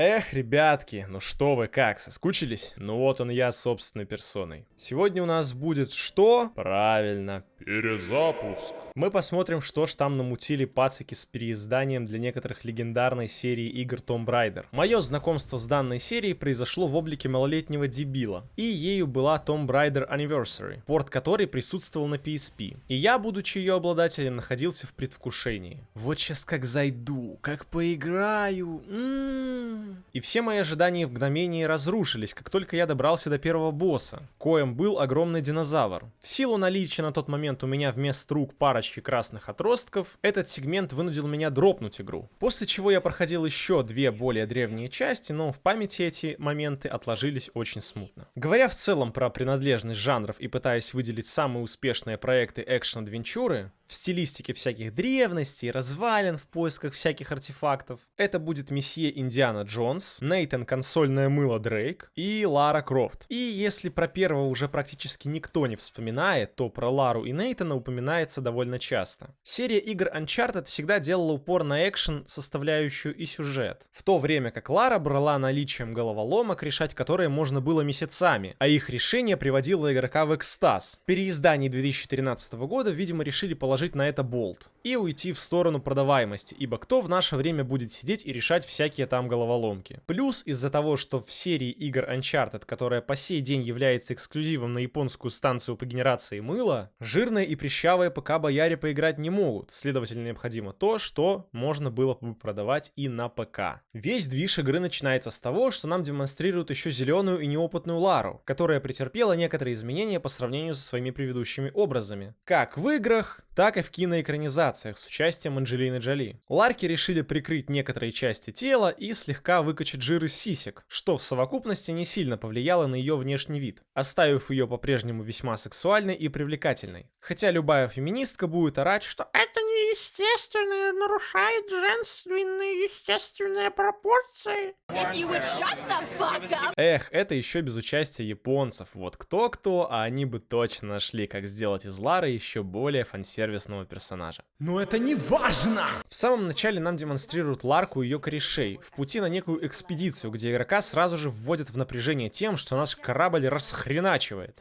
Эх, ребятки, ну что вы, как, соскучились? Ну вот он я собственной персоной. Сегодня у нас будет что? Правильно, перезапуск. Мы посмотрим, что ж там намутили пацики с переизданием для некоторых легендарной серии игр Tomb Raider. Мое знакомство с данной серией произошло в облике малолетнего дебила. И ею была Tomb Raider Anniversary, порт которой присутствовал на PSP. И я, будучи ее обладателем, находился в предвкушении. Вот сейчас как зайду, как поиграю. М -м -м. И все мои ожидания в мгновение разрушились, как только я добрался до первого босса, коем был огромный динозавр. В силу наличия на тот момент у меня вместо рук парочки красных отростков, этот сегмент вынудил меня дропнуть игру. После чего я проходил еще две более древние части, но в памяти эти моменты отложились очень смутно. Говоря в целом про принадлежность жанров и пытаясь выделить самые успешные проекты экшн-адвенчуры, в стилистике всяких древностей, развалин в поисках всяких артефактов. Это будет месье Индиана Джонс, Нейтан консольное мыло Дрейк и Лара Крофт. И если про первого уже практически никто не вспоминает, то про Лару и Нейтана упоминается довольно часто. Серия игр Uncharted всегда делала упор на экшен, составляющую и сюжет. В то время как Лара брала наличием головоломок, решать которые можно было месяцами, а их решение приводило игрока в экстаз. Переиздании 2013 года, видимо, решили положить положить на это болт и уйти в сторону продаваемости, ибо кто в наше время будет сидеть и решать всякие там головоломки. Плюс из-за того, что в серии игр Uncharted, которая по сей день является эксклюзивом на японскую станцию по генерации мыла, жирные и прищавые ПК бояре поиграть не могут, следовательно необходимо то, что можно было бы продавать и на ПК. Весь движ игры начинается с того, что нам демонстрируют еще зеленую и неопытную Лару, которая претерпела некоторые изменения по сравнению со своими предыдущими образами. Как в играх, так так и в киноэкранизациях с участием Анджелины Джоли. Ларки решили прикрыть некоторые части тела и слегка выкачать жир из сисек, что в совокупности не сильно повлияло на ее внешний вид, оставив ее по-прежнему весьма сексуальной и привлекательной. Хотя любая феминистка будет орать, что это неестественно нарушает женственные естественные пропорции. Эх, это еще без участия японцев. Вот кто-кто, а они бы точно нашли, как сделать из Лары еще более фан-сервис известного персонажа. Но это не важно! В самом начале нам демонстрируют Ларку и ее корешей в пути на некую экспедицию, где игрока сразу же вводят в напряжение тем, что наш корабль расхреначивает.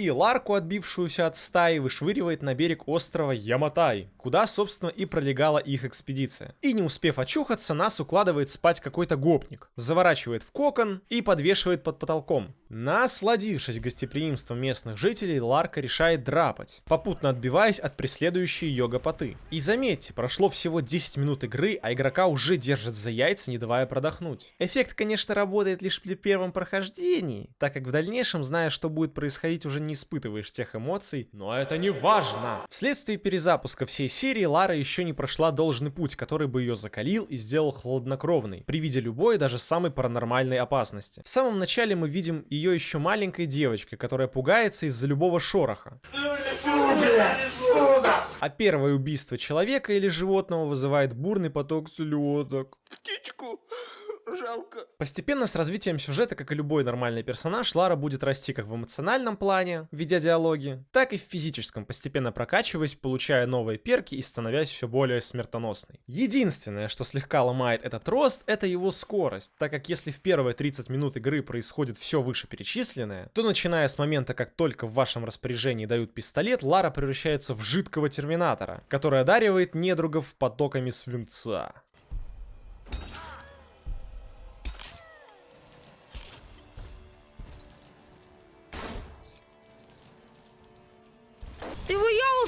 И Ларку, отбившуюся от стаи, вышвыривает на берег острова Яматай, куда, собственно, и пролегала их экспедиция. И не успев очухаться, нас укладывает спать какой-то гопник, заворачивает в кокон и подвешивает под потолком. Насладившись гостеприимством местных жителей, Ларка решает драпать, попутно отбиваясь от преследующей ее гопоты. И заметьте, прошло всего 10 минут игры, а игрока уже держат за яйца, не давая продохнуть. Эффект, конечно, работает лишь при первом прохождении, так как в дальнейшем, зная, что будет происходить, уже не испытываешь тех эмоций, но это не важно. Вследствие перезапуска всей серии, Лара еще не прошла должный путь, который бы ее закалил и сделал хладнокровной, при виде любой, даже самой паранормальной опасности. В самом начале мы видим и ее еще маленькой девочкой, которая пугается из-за любого шороха. А первое убийство человека или животного вызывает бурный поток слезок. Птичку! Жалко. Постепенно с развитием сюжета, как и любой нормальный персонаж, Лара будет расти как в эмоциональном плане, ведя диалоги, так и в физическом, постепенно прокачиваясь, получая новые перки и становясь все более смертоносной. Единственное, что слегка ломает этот рост, это его скорость, так как если в первые 30 минут игры происходит все вышеперечисленное, то начиная с момента, как только в вашем распоряжении дают пистолет, Лара превращается в жидкого терминатора, который одаривает недругов потоками свинца.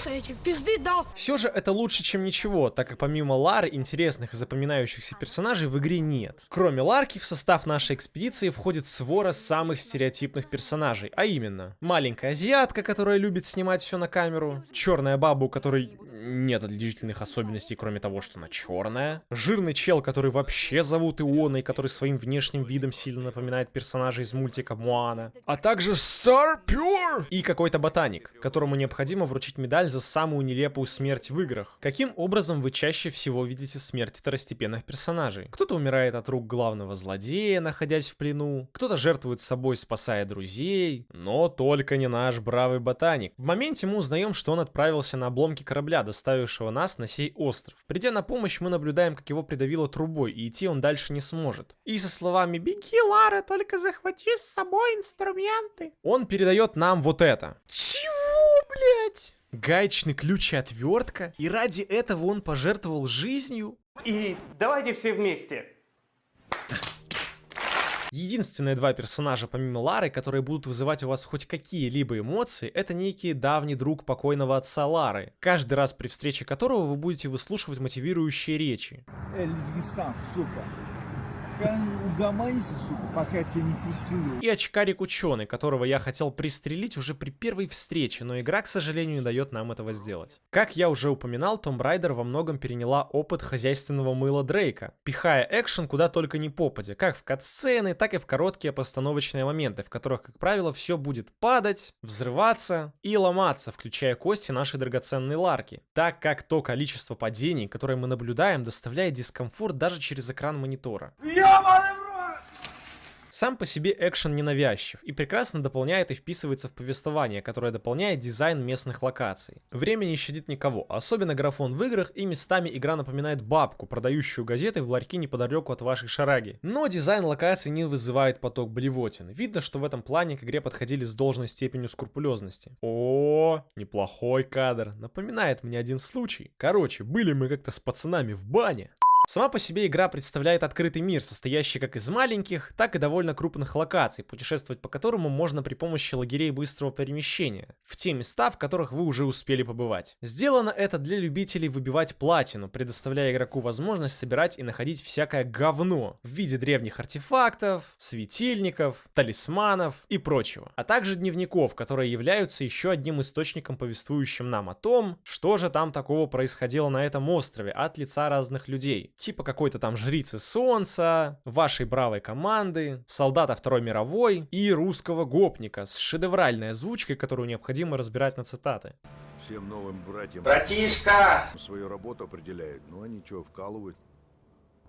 Выявился этим, пизды дал. Все же это лучше, чем ничего, так как помимо Лары интересных и запоминающихся персонажей в игре нет. Кроме Ларки, в состав нашей экспедиции входит свора самых стереотипных персонажей, а именно маленькая азиатка, которая любит снимать все на камеру, черная баба, у которой нет отличительных особенностей, кроме того, что она черная, жирный чел, который вообще зовут Иона который своим внешним видом сильно напоминает персонажа из мультика Моана, а также Star Pure и какой-то ботаник, которому необходимо вручить медаль за самую нелепую смерть в играх. Каким образом вы чаще всего видите смерть второстепенных персонажей? Кто-то умирает от рук главного злодея, находясь в плену, кто-то жертвует собой, спасая друзей, но только не наш бравый ботаник. В моменте мы узнаем, что он отправился на обломки корабля, доставившего нас на сей остров. Придя на помощь, мы наблюдаем, как его придавило трубой, и идти он дальше не сможет. И со словами «Беги, Лара, только захвати с собой инструменты», он передает нам вот это. Чего, блять? Гаечный ключ и отвертка? И ради этого он пожертвовал жизнью? И давайте все вместе. Единственные два персонажа помимо Лары, которые будут вызывать у вас хоть какие-либо эмоции, это некий давний друг покойного отца Лары, каждый раз при встрече которого вы будете выслушивать мотивирующие речи. Эльзгистан, сука. Угомонись, сука, пока я тебя не пристрелю. И очкарик ученый, которого я хотел пристрелить уже при первой встрече, но игра, к сожалению, не дает нам этого сделать. Как я уже упоминал, Tomb Raider во многом переняла опыт хозяйственного мыла Дрейка, пихая экшен куда только не попадя, как в катсцены, так и в короткие постановочные моменты, в которых, как правило, все будет падать, взрываться и ломаться, включая кости нашей драгоценной Ларки, так как то количество падений, которое мы наблюдаем, доставляет дискомфорт даже через экран монитора. Сам по себе экшен ненавязчив и прекрасно дополняет и вписывается в повествование, которое дополняет дизайн местных локаций. Время не щадит никого, особенно графон в играх и местами игра напоминает бабку, продающую газеты в ларьке неподалеку от вашей шараги. Но дизайн локаций не вызывает поток блевотин. Видно, что в этом плане к игре подходили с должной степенью скрупулезности. О, неплохой кадр. Напоминает мне один случай. Короче, были мы как-то с пацанами в бане. Сама по себе игра представляет открытый мир, состоящий как из маленьких, так и довольно крупных локаций, путешествовать по которому можно при помощи лагерей быстрого перемещения, в те места, в которых вы уже успели побывать. Сделано это для любителей выбивать платину, предоставляя игроку возможность собирать и находить всякое говно в виде древних артефактов, светильников, талисманов и прочего, а также дневников, которые являются еще одним источником, повествующим нам о том, что же там такого происходило на этом острове от лица разных людей типа какой-то там жрицы солнца, вашей бравой команды, солдата Второй мировой и русского гопника с шедевральной озвучкой, которую необходимо разбирать на цитаты. Всем новым братьям Братишка! свою работу определяют. Ну они что, вкалывают?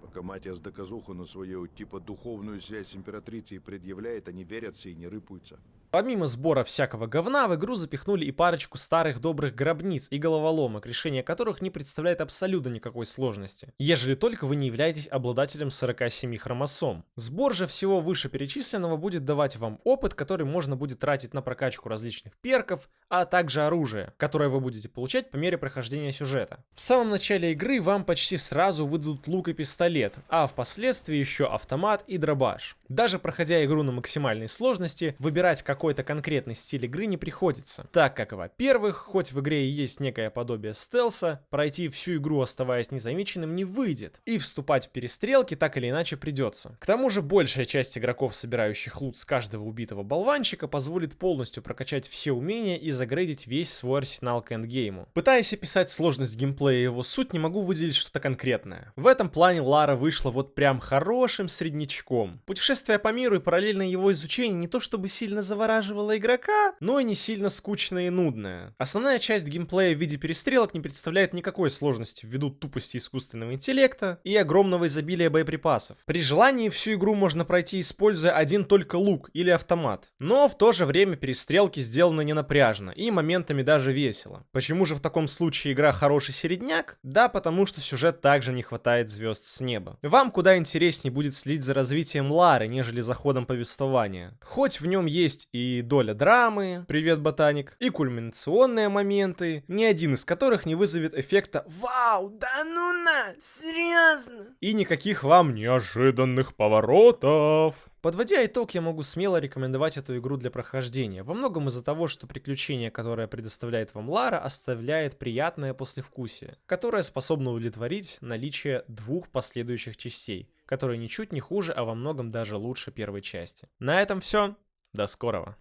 Пока Матиас доказуху на свою типа духовную связь с императрицей предъявляет, они верятся и не рыпаются. Помимо сбора всякого говна, в игру запихнули и парочку старых добрых гробниц и головоломок, решение которых не представляет абсолютно никакой сложности, ежели только вы не являетесь обладателем 47 хромосом. Сбор же всего вышеперечисленного будет давать вам опыт, который можно будет тратить на прокачку различных перков, а также оружие, которое вы будете получать по мере прохождения сюжета. В самом начале игры вам почти сразу выдадут лук и пистолет, а впоследствии еще автомат и дробаш. Даже проходя игру на максимальной сложности, выбирать какой-то конкретный стиль игры не приходится, так как, во-первых, хоть в игре и есть некое подобие стелса, пройти всю игру оставаясь незамеченным не выйдет, и вступать в перестрелки так или иначе придется. К тому же большая часть игроков, собирающих лут с каждого убитого болванчика, позволит полностью прокачать все умения и загрейдить весь свой арсенал к эндгейму. Пытаясь описать сложность геймплея и его суть, не могу выделить что-то конкретное. В этом плане Лара вышла вот прям хорошим среднячком. Путешествие по миру и параллельно его изучение не то чтобы сильно завораживало игрока, но и не сильно скучное и нудное. Основная часть геймплея в виде перестрелок не представляет никакой сложности ввиду тупости искусственного интеллекта и огромного изобилия боеприпасов. При желании всю игру можно пройти используя один только лук или автомат. Но в то же время перестрелки сделаны не напряжно и моментами даже весело. Почему же в таком случае игра хороший середняк? Да, потому что сюжет также не хватает звезд с неба. Вам куда интереснее будет следить за развитием Лары, нежели за ходом повествования. Хоть в нем есть и доля драмы, привет, ботаник, и кульминационные моменты, ни один из которых не вызовет эффекта «Вау, да ну на, серьезно?» и никаких вам неожиданных поворотов. Подводя итог, я могу смело рекомендовать эту игру для прохождения. Во многом из-за того, что приключение, которое предоставляет вам Лара, оставляет приятное послевкусие, которое способно удовлетворить наличие двух последующих частей, которые ничуть не хуже, а во многом даже лучше первой части. На этом все. До скорого.